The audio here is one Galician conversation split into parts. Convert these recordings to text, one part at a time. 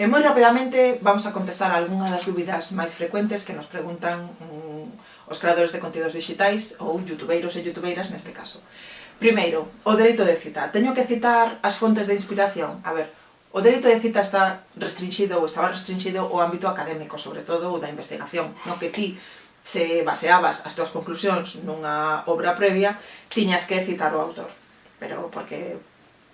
E moi rapidamente vamos a contestar algunha das dúbidas máis frecuentes que nos preguntan um, os creadores de contidos digitais ou youtubeiros e youtubeiras neste caso. Primeiro, o dereito de cita. Teño que citar as fontes de inspiración. A ver, o dereito de cita está restringido ou estaba restringido ao ámbito académico, sobre todo o da investigación, no que ti se baseabas as túas conclusións nunha obra previa, tiñas que citar o autor. Pero porque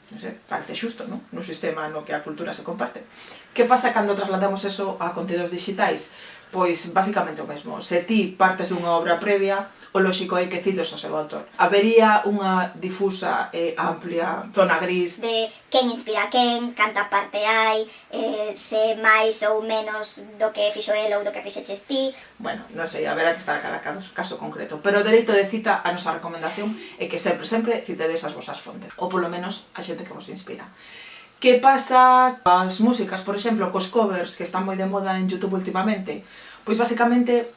non sei, parece xusto, non? Nun sistema no que a cultura se comparte. Que pasa cando trasladamos eso a contidos digitais? pois basicamente o mesmo. Se ti partes dunha obra previa, o lóxico é que cites o seu autor. Habería unha difusa e amplia zona gris de quen inspira quen, canta parte hai, eh, se máis ou menos do que fixo el ou do que fixeches ti. Bueno, non sei, haberá que estar a cada caso concreto, pero o dereito de cita a nosa recomendación é que sempre, sempre citedes as vosas fontes, ou polo menos a xente que vos inspira. Que pasa as músicas, por exemplo, cos covers que están moi de moda en Youtube últimamente? Pois basicamente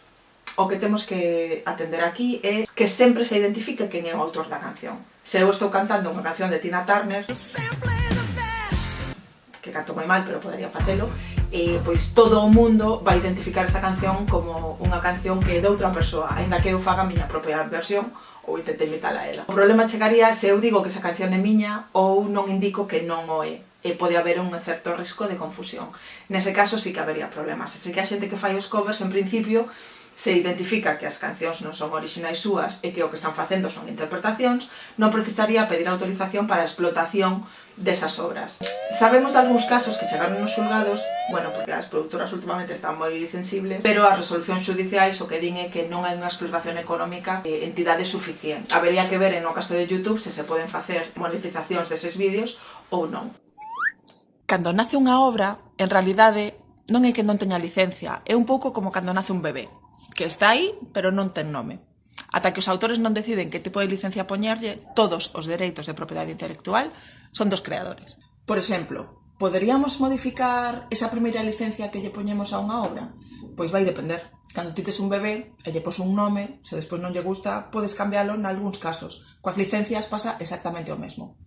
o que temos que atender aquí é que sempre se identifique quen é o autor da canción. Se eu estou cantando unha canción de Tina Turner, que canto moi mal, pero podería facelo, e pois todo o mundo vai identificar esta canción como unha canción que é de outra persoa, aínda que eu faga a miña propia versión ou intente imitar a ela. O problema chegaría se eu digo que esa canción é miña ou non indico que non o é e pode haber un certo risco de confusión. Nese caso sí que habería problemas. Así que a xente que fai os covers, en principio, se identifica que as cancións non son orixinais súas e que o que están facendo son interpretacións, non precisaría pedir autorización para a explotación desas obras. Sabemos de algúns casos que chegaron nos xulgados, bueno, porque as productoras últimamente están moi sensibles, pero as resolucións judiciais o que din é que non hai unha explotación económica de entidade suficiente. Habería que ver en o caso de YouTube se se poden facer monetizacións deses vídeos ou non cando nace unha obra, en realidade non é que non teña licencia, é un pouco como cando nace un bebé, que está aí, pero non ten nome. Ata que os autores non deciden que tipo de licencia poñerlle, todos os dereitos de propiedade intelectual son dos creadores. Por exemplo, poderíamos modificar esa primeira licencia que lle poñemos a unha obra? Pois vai depender. Cando ti tes un bebé e lle pos un nome, se despois non lle gusta, podes cambialo nalgúns casos. Coas licencias pasa exactamente o mesmo.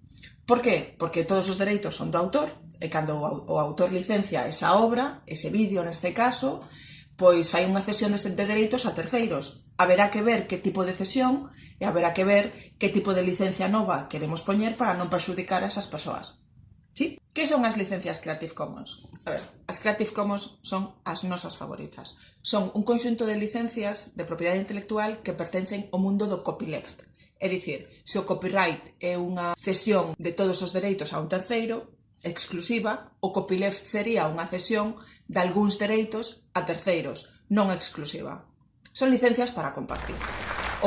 Por que? Porque todos os dereitos son do autor, e cando o autor licencia esa obra, ese vídeo neste caso, pois fai unha cesión de dereitos a terceiros. Haberá que ver que tipo de cesión e haberá que ver que tipo de licencia nova queremos poñer para non perxudicar a esas persoas. Sí? Que son as licencias Creative Commons? A ver, as Creative Commons son as nosas favoritas. Son un conxunto de licencias de propiedade intelectual que pertencen ao mundo do copyleft, É dicir, se o copyright é unha cesión de todos os dereitos a un terceiro, exclusiva, o copyleft sería unha cesión de algúns dereitos a terceiros, non exclusiva. Son licencias para compartir.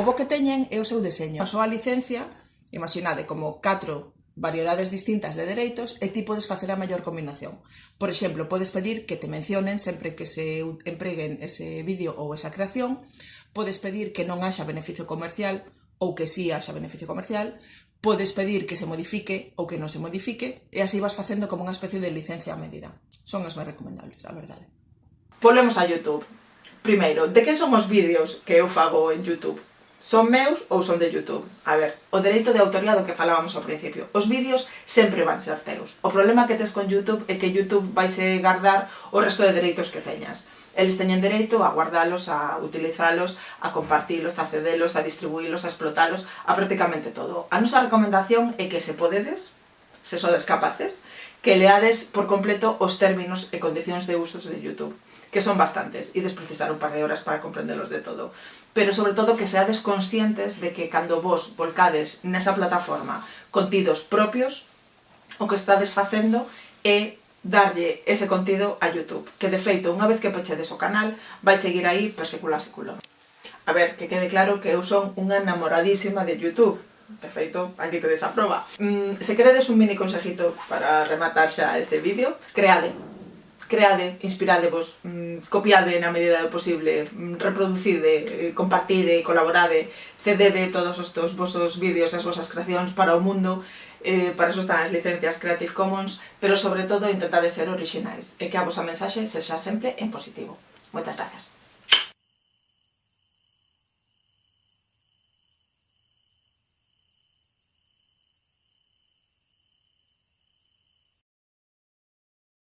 O bo que teñen é o seu deseño. A súa licencia, imaginade como catro variedades distintas de dereitos e ti podes facer a maior combinación. Por exemplo, podes pedir que te mencionen sempre que se empreguen ese vídeo ou esa creación, podes pedir que non haxa beneficio comercial, ou que si sí haxa beneficio comercial, podes pedir que se modifique ou que non se modifique e así vas facendo como unha especie de licencia a medida. Son as máis recomendables, a verdade. Volvemos a Youtube. Primeiro, de quen son os vídeos que eu fago en Youtube? Son meus ou son de Youtube? A ver, o dereito de autoría do que falábamos ao principio. Os vídeos sempre van ser teus. O problema que tes con Youtube é que Youtube vai se guardar o resto de dereitos que teñas. Eles teñen dereito a guardalos, a utilizalos, a compartilos, a cedelos, a distribuílos, a explotalos, a prácticamente todo. A nosa recomendación é que se podedes, se sodes capaces, que leades por completo os términos e condicións de usos de YouTube, que son bastantes, e desprecisar un par de horas para comprendelos de todo. Pero sobre todo que seades conscientes de que cando vos volcades nesa plataforma contidos propios, o que estades facendo darlle ese contido a Youtube, que de feito, unha vez que pechedes o canal, vai seguir aí per secula a. A ver, que quede claro que eu son unha enamoradísima de Youtube, de feito, aquí te desaproba. Mm, se queredes un mini consejito para rematar xa este vídeo, creade, creade, inspiradevos, mm, copiade na medida do posible, mm, reproducide, eh, compartide, colaborade, cedede todos os teus vosos vídeos e as vosas creacións para o mundo eh, para eso están as licencias Creative Commons, pero sobre todo intentade ser orixinais e que a vosa mensaxe sexa sempre en positivo. Moitas grazas.